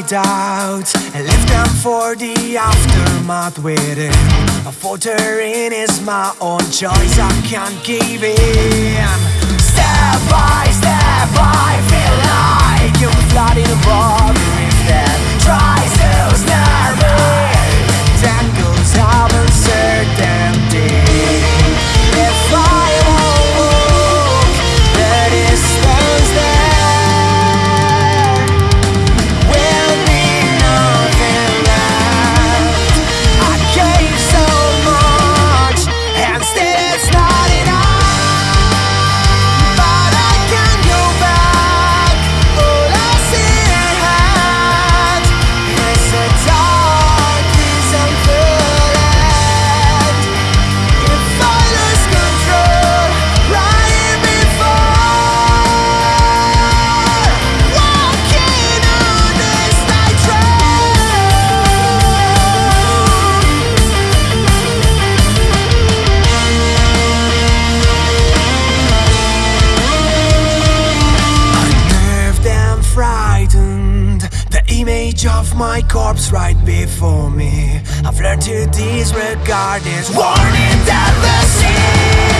my doubts and left them for the aftermath waiting. A faltering is my own choice, I can't give in. Step by step, I feel like you're flooding a image of my corpse right before me. I've learned to disregard this warning that the sea